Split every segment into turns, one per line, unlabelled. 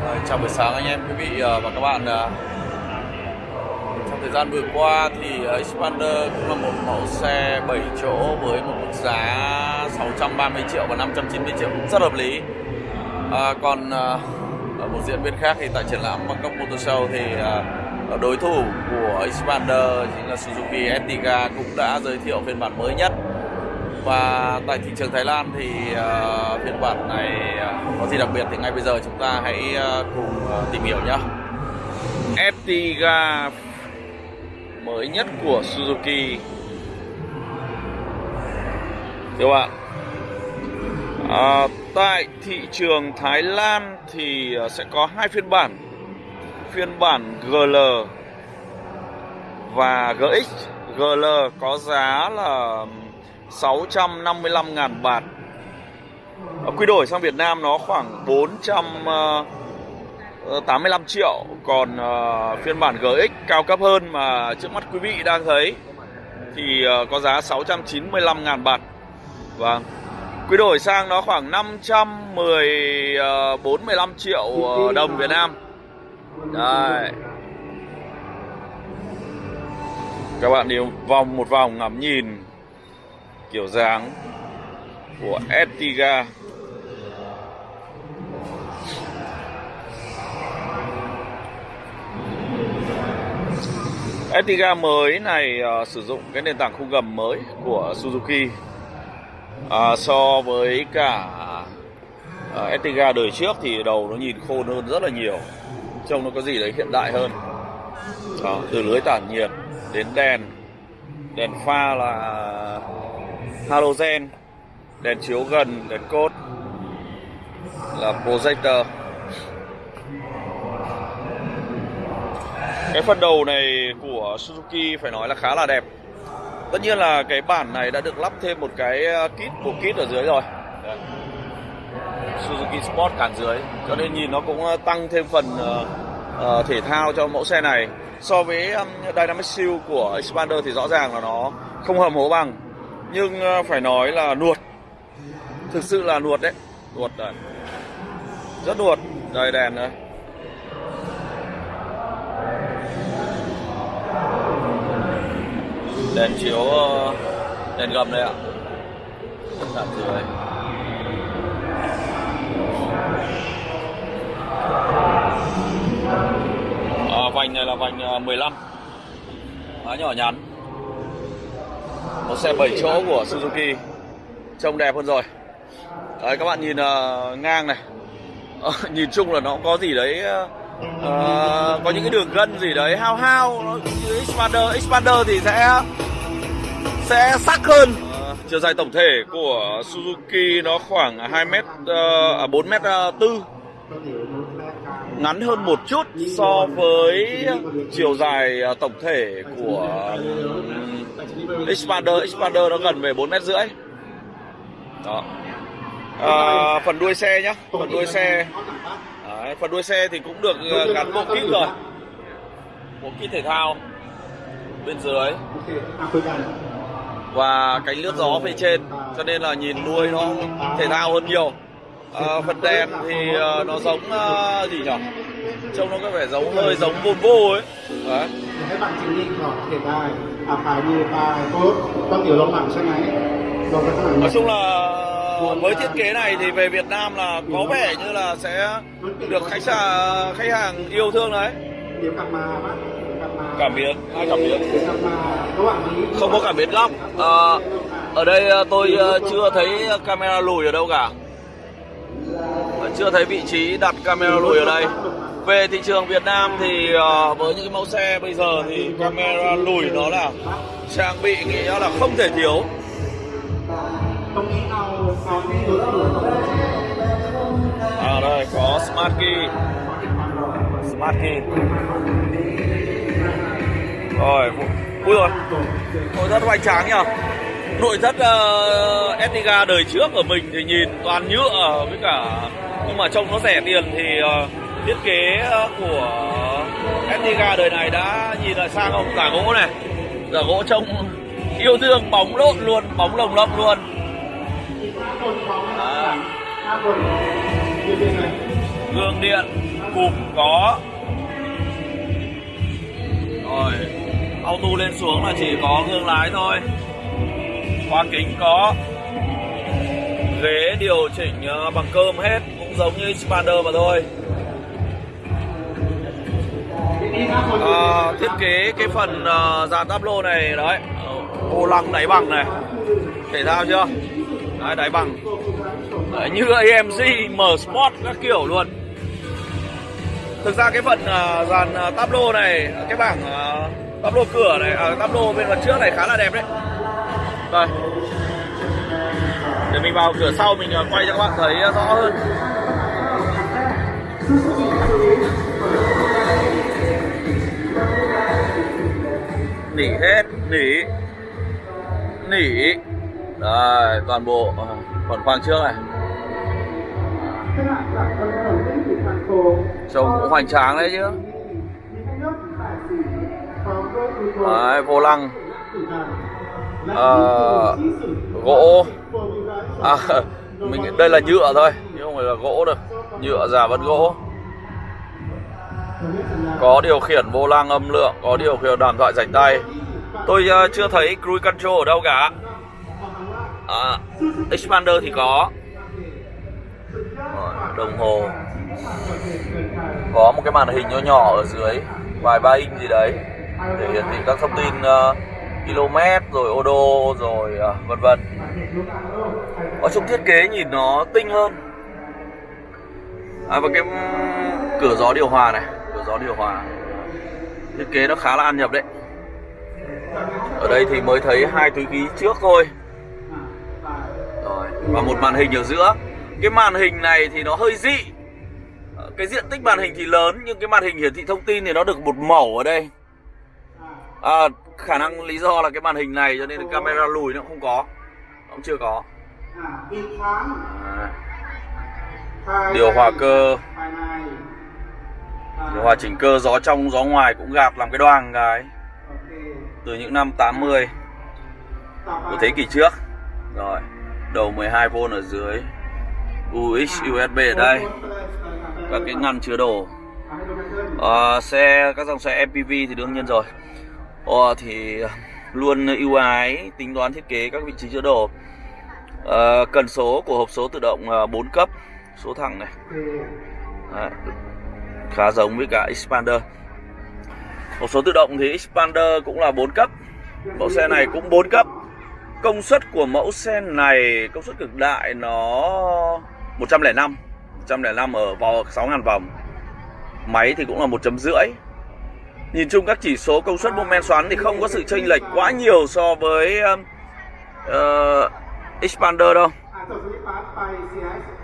Ờ, chào buổi sáng anh em quý vị ờ, và các bạn ờ. Trong thời gian vừa qua thì Xpander cũng là một mẫu xe 7 chỗ với một mức giá 630 triệu và 590 triệu cũng rất hợp lý. À, Còn ở một diễn biến khác thì tại triển lãm Bangkok Motor Show thì đối thủ của Xpander chính là Suzuki Ertiga cũng đã giới thiệu phiên bản mới nhất và tại thị trường Thái Lan thì uh, phiên bản này uh, có gì đặc biệt thì ngay bây giờ chúng ta hãy uh, cùng uh, tìm hiểu nhé. Ertiga mới nhất của Suzuki. Các bạn, à, tại thị trường Thái Lan thì uh, sẽ có hai phiên bản, phiên bản GL và GX. GL có giá là 655.000 bạt. Ờ, quy đổi sang Việt Nam nó khoảng 485 ờ, ờ, triệu. Còn phiên bản GX cao cấp hơn mà trước mắt quý vị đang thấy Thì có giá 695.000 bạt. Vâng. Quy đổi sang nó khoảng 510 45 triệu đồng Việt Nam. Đây Các bạn đi vòng một vòng ngắm nhìn kiểu dáng của Etiga. Etiga mới này uh, sử dụng cái nền tảng khung gầm mới của Suzuki. Uh, so với cả uh, Etiga đời trước thì đầu nó nhìn khôn hơn rất là nhiều trông nó có gì đấy hiện đại hơn. Đó, từ lưới tản nhiệt đến đèn đèn pha là halogen đèn chiếu gần đèn cốt là projector. Cái phần đầu này của Suzuki phải nói là khá là đẹp. Tất nhiên là cái bản này đã được lắp thêm một cái ờ, kit bộ kit ở dưới rồi. Đây. Suzuki Sport cản dưới. Cho nên nhìn nó cũng ờ, tăng thêm phần uh, uh, thể thao cho mẫu xe này. So với um, Dynamic Shield của Expander thì rõ ràng là nó không hầm hố bằng nhưng ờ, phải nói là nuột thực sự là nuột đấy. Nuột đấy rất nuột đầy đèn đấy đèn chiếu ờ, đèn gầm đây ạ. Đặt dưới à, vành này là vành ờ, 15 Khá nhỏ nhắn một xe 7 chỗ của Suzuki. Trông đẹp hơn rồi. Đấy các bạn nhìn uh, ngang này. Ờ, nhìn chung là nó có gì đấy uh, có những cái đường gân gì đấy hao hao. Nó như Expander Expander thì sẽ sẽ sắc hơn. Uh, chiều dài tổng thể của Suzuki nó khoảng 2 m uh, à 4 m à, tư. Ngắn hơn một chút so với chiều dài tổng thể của Xpander Xpander nó gần về 4 mét rưỡi. Đó. À, phần đuôi xe nhá phần đuôi xe. Đấy, phần đuôi xe thì cũng được ờ, gắn bộ kit rồi. Bộ kit thể thao bên dưới. Và cánh lướt gió phía trên cho nên là nhìn đuôi nó thể thao hơn nhiều. À, phần đèn thì uh, nó giống uh, gì nhỉ trông nó có vẻ giống hơi giống Volvo ấy. Đấy nói chung là với thiết kế này thì về Việt Nam là có vẻ như là sẽ được khách sạn khách hàng yêu thương đấy. Cảm biến hai cảm biến không có cảm biến góc à, ở đây à, tôi à, chưa thấy camera lùi ở đâu cả. Chưa thấy vị trí đặt camera lùi ở đây về thị trường Việt Nam thì uh, với những cái mẫu xe bây giờ thì camera lùi nó là trang bị nghĩa là không thể thiếu. À đây có smart key. Smart key. Rồi ui rồi. Nội thất hoành tráng nhỉ? Nội thất uh, Etiga đời trước của mình thì nhìn toàn nhựa với cả nhưng mà trông nó rẻ tiền thì uh, thiết kế ờ, của Etiga đời này đã nhìn là sang không cả gỗ này. Giả gỗ trông yêu thương bóng lộn luôn, bóng lồng lộng luôn. À. gương điện, cụm có. Rồi, auto lên xuống là chỉ có gương lái thôi. Khóa kính có. Ghế điều chỉnh ờ, bằng cơm hết, cũng giống như Xpander mà thôi. Ờ, thiết kế cái phần uh, dàn táp lô này đấy. Ờ, vô lăng đáy bằng này. Thể thao chưa? Đấy, đáy bằng. Đấy, như AMG M Sport các kiểu luôn. Thực ra cái phần uh, dàn uh, táp lô này cái bảng uh, táp lô cửa này uh, táp lô bên phần trước này khá là đẹp đấy. Đây. Để mình vào cửa sau mình uh, quay cho các bạn thấy uh, rõ hơn. nỉ hết nỉ nỉ. Rồi toàn bộ ờ, còn khoang trước này. Trông cũng hoành tráng đấy chứ. Đấy, vô lăng.
À,
gỗ. À, mình đây là nhựa thôi chứ không phải là gỗ được nhựa giả vật gỗ có điều khiển vô lăng âm lượng có điều khiển đàm thoại rảnh tay. Tôi uh, chưa thấy cruise control ở đâu cả. À, expander thì có. Đồng hồ. Có một cái màn hình nhỏ nhỏ ở dưới vài ba inch gì đấy để hiển thị các thông tin ờ, uh, km rồi ô đô rồi uh, vân vân. Ở trong thiết kế nhìn nó tinh hơn. À, và cái cửa gió điều hòa này gió điều hòa. Thiết kế nó khá là ăn nhập đấy. Ở đây thì mới thấy hai túi khí trước thôi. Rồi và một màn hình ở giữa. Cái màn hình này thì nó hơi dị. Cái diện tích màn hình thì lớn nhưng cái màn hình hiển thị thông tin thì nó được một mẩu ở đây. À, khả năng lý do là cái màn hình này cho nên camera lùi nó không có. Nó cũng chưa có. À, điều hòa cơ điều hòa chỉnh cơ gió trong gió ngoài cũng gạt làm cái đoàn cái. Từ những năm 80 của thế kỷ trước. Rồi đầu 12V ở dưới. UX USB ở đây. Các cái ngăn chứa đồ. À, xe các dòng xe MPV thì đương nhiên rồi. À, thì luôn ưu ái tính toán thiết kế các vị trí chứa đồ. À, cần số của hộp số tự động 4 cấp. Số thẳng này. Đấy, khá giống với cả Expander hộp số tự động thì Expander cũng là 4 cấp. Mẫu xe này cũng 4 cấp. Công suất của mẫu xe này công suất cực đại nó 105 105 ở vào 6.000 vòng. Máy thì cũng là 1 chấm rưỡi. Nhìn chung các chỉ số công suất mô men xoắn thì không có sự chênh lệch quá nhiều so với uh, Expander
ờ, đâu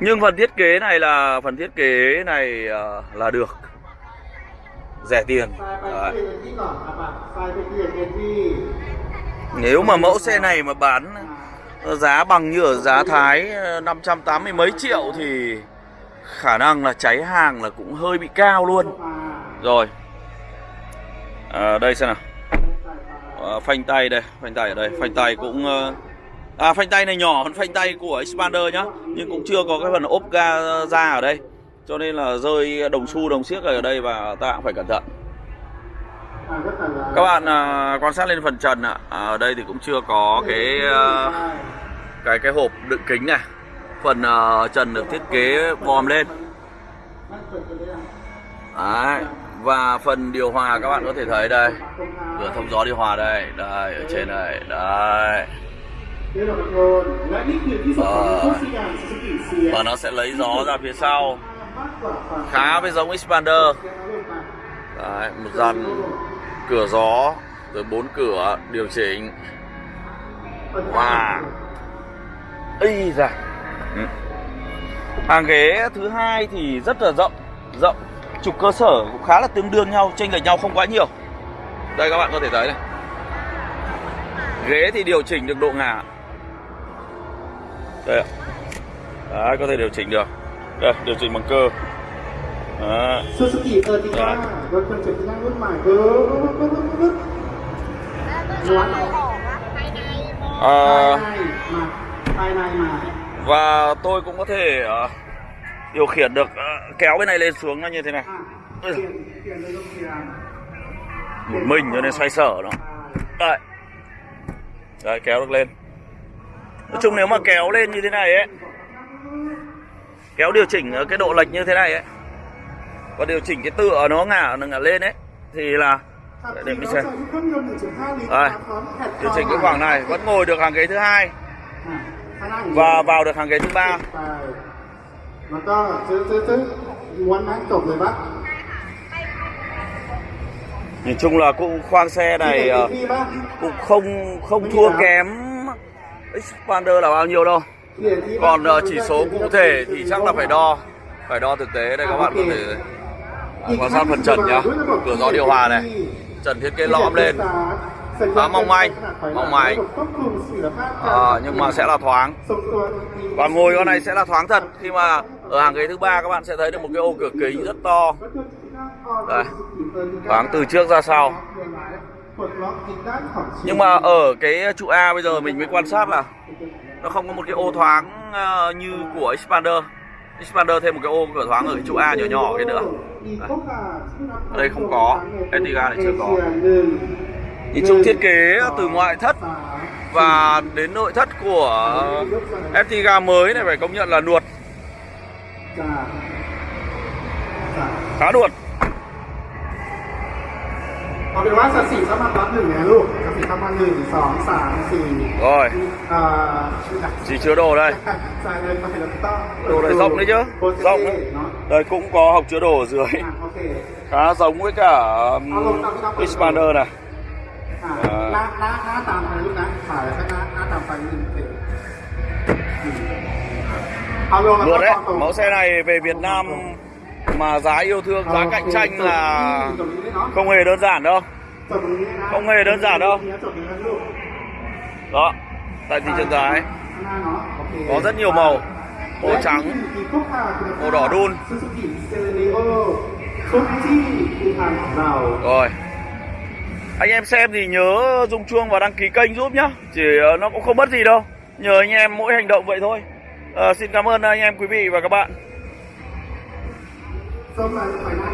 nhưng phần thiết kế này là phần thiết kế này ờ, là được. Rẻ tiền. Đấy. nếu mà mẫu xe này mà bán ờ, giá bằng như ở giá Thái ờ, 580 mấy triệu thì khả năng là cháy hàng là cũng hơi bị cao luôn. Rồi. À, đây xem nào. À, phanh tay đây phanh tay ở đây. Phanh tay cũng uh, à, phanh tay này nhỏ hơn phanh tay của expander nhá nhưng cũng chưa có cái phần ốp ga ra ở đây. Cho nên là rơi đồng xu đồng xiếc ở đây và ta cũng phải cẩn thận. Các bạn à, quan sát lên phần trần ạ. À, ở đây thì cũng chưa có cái
à,
cái cái hộp đựng kính này. Phần à, trần được thiết kế vòm lên. Đấy. và phần điều hòa các bạn có thể thấy đây. Cửa thông gió điều hòa đây đây ở trên này đây
Ờ.
Và nó sẽ lấy gió ra phía sau. Khá với giống Expander Đấy, Một dàn cửa gió Rồi bốn cửa điều chỉnh. Wow. Ý da. Hàng ghế thứ hai thì rất là rộng Rộng. Trục cơ sở cũng khá là tương đương nhau Chênh lệch nhau không quá nhiều. Đây các bạn có thể thấy này. Ghế thì điều chỉnh được độ ngả đây ạ. Có thể điều chỉnh được. Đây điều chỉnh bằng cơ. Đấy.
Dạ. À,
và tôi cũng có thể uh, điều khiển được uh, kéo cái này lên xuống như thế này. Một mình cho nên xoay sở nó. Đây. Đây kéo được lên nói chung nếu mà kéo lên như thế này ấy kéo điều chỉnh cái độ lệch như thế này ấy và điều chỉnh cái tựa nó ngả nó ngả lên ấy thì là để,
để
mình xem.
rồi
điều chỉnh cái khoảng này vẫn ngồi được hàng ghế thứ hai. Và vào được hàng ghế thứ ba. Nhìn chung là cũng khoang xe này ờ, cũng không không thua kém expander là bao nhiêu đâu? Còn ờ, chỉ số cụ thể thì chắc là phải đo. Phải đo thực tế đây các bạn có thể quan sát phần trần nhá. Cửa gió điều hòa này. Trần thiết kế lõm lên. Khá mong manh mong manh. À, nhưng mà sẽ là thoáng. Và ngồi con này sẽ là thoáng thật. Khi mà ở hàng ghế thứ ba các bạn sẽ thấy được một cái ô cửa kính rất to. Đây. thoáng từ trước ra sau nhưng mà ở cái trụ A bây giờ mình mới quan sát là nó không có một cái ô thoáng ờ, như của Expander Expander thêm một cái ô cửa thoáng ở cái trụ A nhỏ nhỏ cái nữa. Ở đây không có. Etiga này chưa có. Nhìn chung thiết kế từ ngoại thất và đến nội thất của Etiga mới này phải công nhận là nuột. Khá nuột.
เอาเป็นว่าสัดสี่เข้ามาปั๊บหนึ่งนะลูกสัดสี่เข้ามาหนึ่งสองสามสี่
rồi
เอ่อ
chỉ chứa đồ đây
ใส่เลยไปแล้วก็ต้อง
đồ này rộng đấy chứ
โปรเจ
rộng
เน่
đấy
เนาะ
đây cũng có hộc chứa đồ ở dưới
อ่ะโอเค
khá giống với cả um, Expander này
อ่ะ
เอ่อ
หน้าหน้าหน้าตามไปลูกนะถ่ายแล้วก็หน้าหน้าตามไปนิดนึงเอาลงแล้วก็
Luôn đấy,
ตรง
mẫu xe này về Việt Nam mà giá yêu thương giá cạnh tranh là không hề đơn giản đâu. Không hề đơn giản đâu. Đó tại thị trường giá có rất nhiều màu. Màu trắng màu đỏ đun. Rồi. Anh em xem thì nhớ rung chuông và đăng ký kênh giúp nhá. Chỉ ờ, nó cũng không mất gì đâu. Nhờ anh em mỗi hành động vậy thôi. À, xin cảm ơn anh em quý vị và các bạn.
Có mạng.